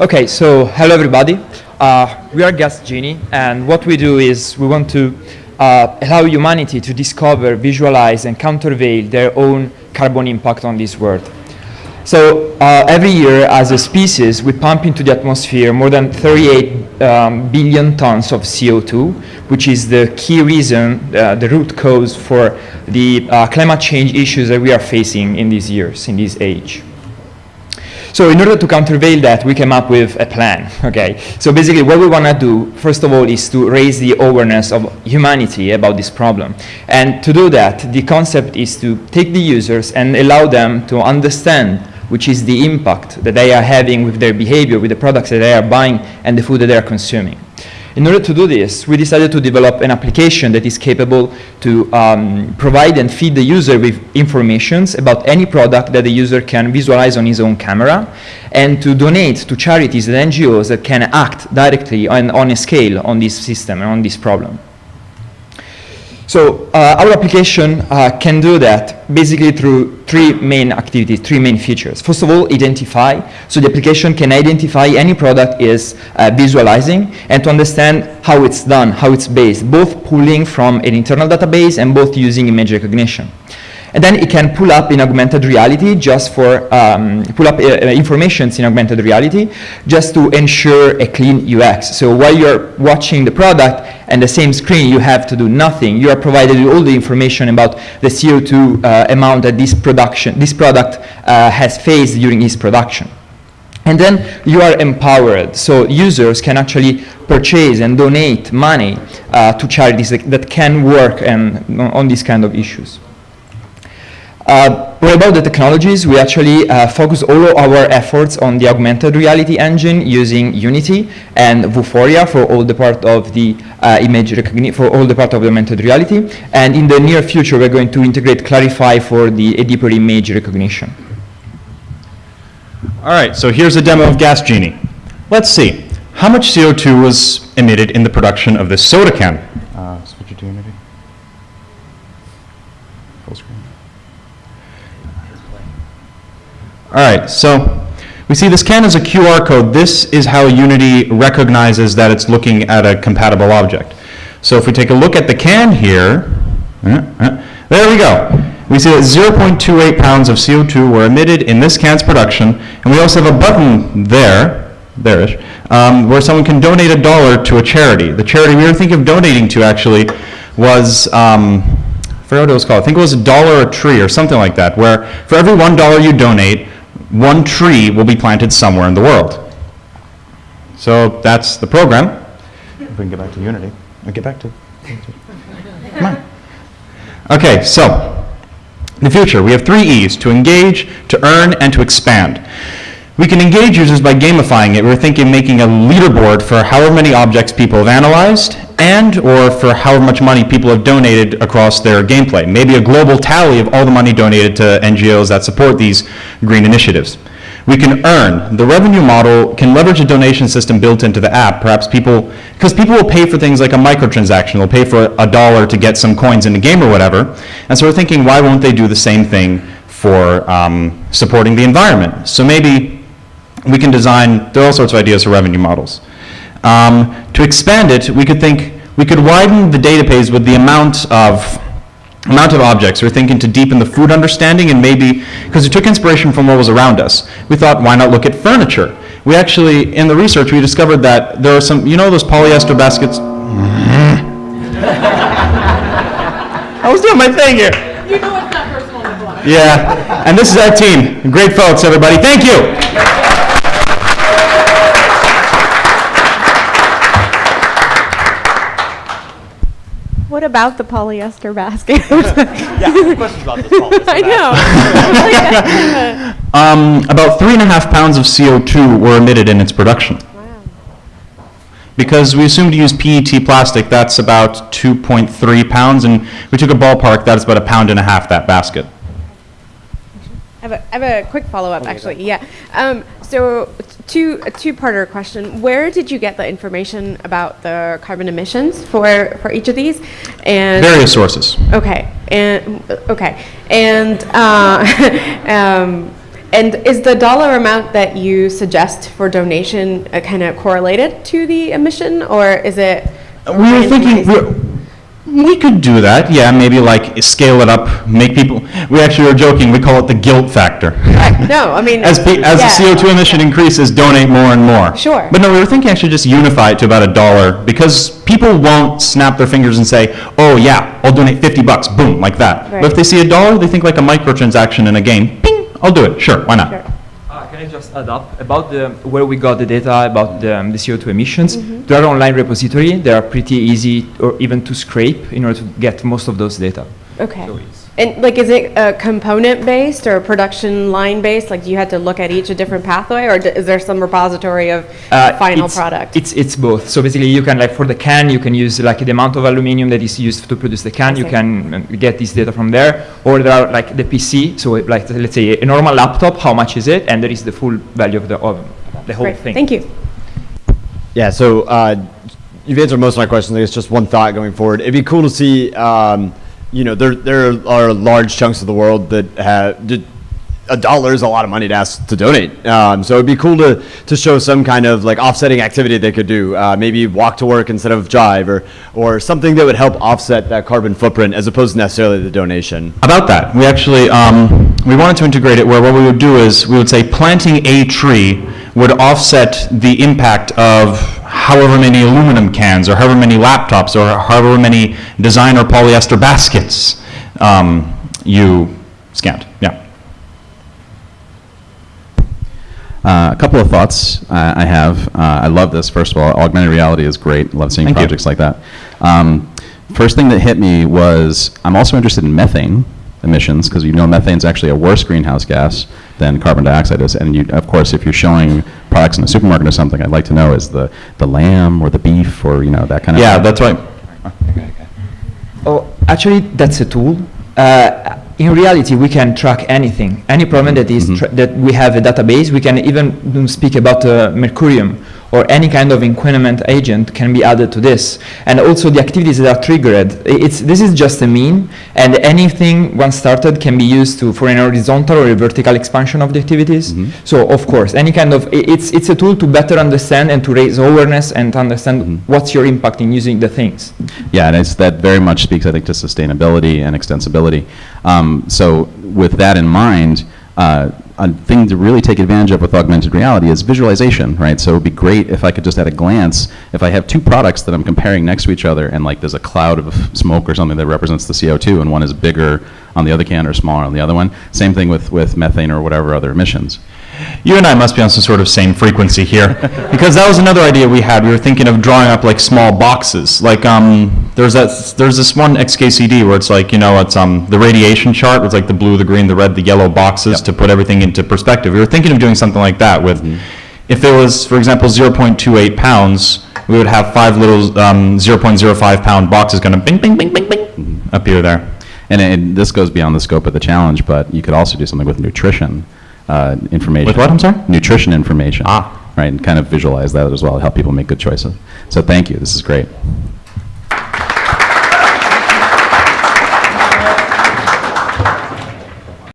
Okay, so hello everybody. Uh, we are Gas Genie, and what we do is we want to uh, allow humanity to discover, visualize, and countervail their own carbon impact on this world. So uh, every year, as a species, we pump into the atmosphere more than 38 um, billion tons of CO2, which is the key reason, uh, the root cause for the uh, climate change issues that we are facing in these years, in this age. So in order to countervail that, we came up with a plan, okay? So basically what we want to do, first of all, is to raise the awareness of humanity about this problem. And to do that, the concept is to take the users and allow them to understand which is the impact that they are having with their behavior, with the products that they are buying and the food that they are consuming. In order to do this, we decided to develop an application that is capable to um, provide and feed the user with informations about any product that the user can visualize on his own camera and to donate to charities and NGOs that can act directly on, on a scale on this system and on this problem. So uh, our application uh, can do that basically through three main activities, three main features. First of all, identify. So the application can identify any product is uh, visualizing and to understand how it's done, how it's based, both pulling from an internal database and both using image recognition. And then it can pull up in augmented reality just for, um, pull up uh, uh informations in augmented reality just to ensure a clean UX. So while you're watching the product and the same screen, you have to do nothing. You are provided with all the information about the CO2 uh, amount that this production, this product uh, has faced during its production. And then you are empowered, so users can actually purchase and donate money uh, to charities that, that can work and, on these kind of issues. Uh, what about the technologies? We actually uh, focus all of our efforts on the augmented reality engine using Unity and Vuforia for all the part of the uh, image recognition, for all the part of the augmented reality. And in the near future, we're going to integrate Clarifai for the deeper image recognition. All right, so here's a demo of Gas Genie. Let's see. How much CO2 was emitted in the production of this soda can? Uh, switch it to Unity. Full screen. All right, so we see this can as a QR code. This is how Unity recognizes that it's looking at a compatible object. So if we take a look at the can here, uh, uh, there we go. We see that 0.28 pounds of CO2 were emitted in this can's production, and we also have a button there, there-ish, um, where someone can donate a dollar to a charity. The charity we were thinking of donating to actually was, um, I forgot what it was called, I think it was a dollar a tree or something like that, where for every one dollar you donate, one tree will be planted somewhere in the world. So that's the program. If we can get back to Unity. I'll get back to Come on. Okay, so in the future. We have three E's, to engage, to earn, and to expand. We can engage users by gamifying it. We're thinking making a leaderboard for however many objects people have analyzed and or for however much money people have donated across their gameplay. Maybe a global tally of all the money donated to NGOs that support these green initiatives. We can earn. The revenue model can leverage a donation system built into the app. Perhaps people, because people will pay for things like a microtransaction. They'll pay for a dollar to get some coins in the game or whatever. And so we're thinking, why won't they do the same thing for um, supporting the environment? So maybe we can design, there are all sorts of ideas for revenue models. Um, to expand it, we could think, we could widen the database with the amount of amount of objects. We're thinking to deepen the food understanding and maybe, because we took inspiration from what was around us, we thought why not look at furniture? We actually, in the research, we discovered that there are some, you know those polyester baskets? I was doing my thing here. You know it's not personal Yeah, and this is our team. Great folks, everybody. Thank you. What about the polyester basket? yeah, questions about this polyester I know. um, about three and a half pounds of CO2 were emitted in its production. Wow. Because we assumed to use PET plastic, that's about 2.3 pounds, and we took a ballpark, that's about a pound and a half, that basket. I have a, I have a quick follow-up, actually. Yeah. Um, so, two a two-parter question: Where did you get the information about the carbon emissions for for each of these? And various sources. Okay. And okay. And uh, um, And is the dollar amount that you suggest for donation uh, kind of correlated to the emission, or is it? We were thinking? We could do that, yeah, maybe like scale it up, make people, we actually were joking, we call it the guilt factor. No, I mean. As, pe- as the. CO2 emission increases, donate more and more. Sure. But no, we were thinking actually just unify it to about a dollar, because people won't snap their fingers and say, oh yeah, I'll donate 50 bucks, boom, like that. But if they see a dollar, they think like a microtransaction in a game, ping, I'll do it, sure, why not? Sure. I just add up about the, where we got the data about the, um, the CO2 emissions? Mm-hmm. There are online repository. They are pretty easy or even to scrape in order to get most of those data. Okay. So And like, is it a component-based or a production line-based? Like, do you have to look at each a different pathway, or d- is there some repository of Uh, final it's- product? It's, it's both. So basically you can like for the can, you can use like the amount of aluminum that is used to produce the can. You can um, get this data from there. Or there are like the PC. So like let's say a normal laptop, how much is it? And there is the full value of the, of the whole Great, thing. Thank you. Yeah, so uh, you've answered most of my questions. I guess just one thought going forward. It'd be cool to see, um, you know, there, there are large chunks of the world that have, a dollar is a lot of money to ask to donate. Um, so it'd be cool to, to show some kind of like offsetting activity they could do. Uh, maybe walk to work instead of drive or, or something that would help offset that carbon footprint as opposed to necessarily the donation. About that, we actually, um, we wanted to integrate it where what we would do is, we would say planting a tree would offset the impact of however many aluminum cans, or however many laptops, or however many designer polyester baskets um, you scanned, yeah. Uh, a couple of thoughts uh, I have. Uh, I love this. First of all, augmented reality is great. Love seeing Thank you. projects like that. Um, first thing that hit me was I'm also interested in methane emissions because you know methane is actually a worse greenhouse gas than carbon dioxide is. And you, of course, if you're showing products in a supermarket or something, I'd like to know is the, the lamb or the beef or you know that kind of. Yeah, that's right. Oh, actually, that's a tool. Uh, in reality, we can track anything, any problem that is tra- that we have a database. We can even mm, speak about uh, mercurium or any kind of inquinament agent can be added to this, and also the activities that are triggered. It's this is just a mean, and anything once started can be used to for an horizontal or a vertical expansion of the activities. So of course, any kind of it's it's a tool to better understand and to raise awareness and to understand what's your impact in using the things. Yeah, and it's, that very much speaks, I think, to sustainability and extensibility. Um, so with that in mind, uh, a thing to really take advantage of with augmented reality is visualization, right? So it would be great if I could just at a glance, if I have two products that I'm comparing next to each other and like there's a cloud of smoke or something that represents the CO2 and one is bigger on the other can or smaller on the other one. Same thing with, with methane or whatever other emissions. You and I must be on some sort of same frequency here, because that was another idea we had. We were thinking of drawing up like small boxes. Like um, there's that there's this one XKCD where it's like you know it's um the radiation chart with like the blue, the green, the red, the yellow boxes Yep. to put everything into perspective. We were thinking of doing something like that with, if there was, for example, 0.28 pounds, we would have five little um, 0.05 pound boxes going to bing, bing, bing, bing, bing appear there. And, and this goes beyond the scope of the challenge, but you could also do something with nutrition uh, information. With what, I'm sorry? Nutrition information. Ah. Right, and kind of visualize that as well, help people make good choices. So thank you, this is great.